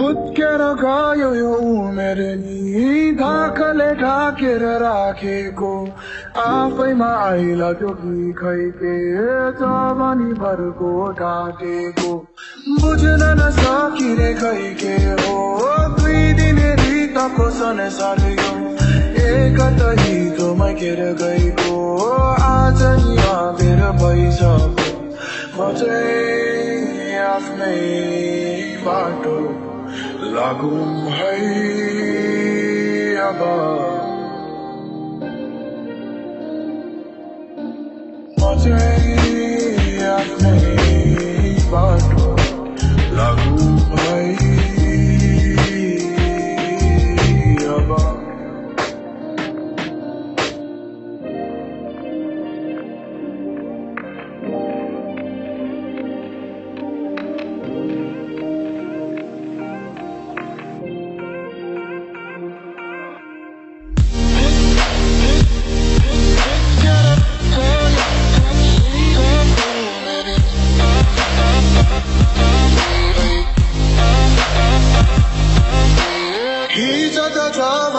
भुत्केर गयो यो उमेर नि धाकले ढाकेर राखेको। आफैमा आइलाग्यो कि खै के जवानी भरको काटेको बुझ्न नसकिने खै के हो दुई दिने रितको संसार यो एकत हिजोमा केर गएको आज नि आवेर भइसक्यो। म चाहिँ आफ्नै बाटो lagum hai aba majhe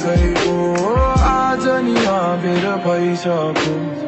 गएको आज नि भइसक्यो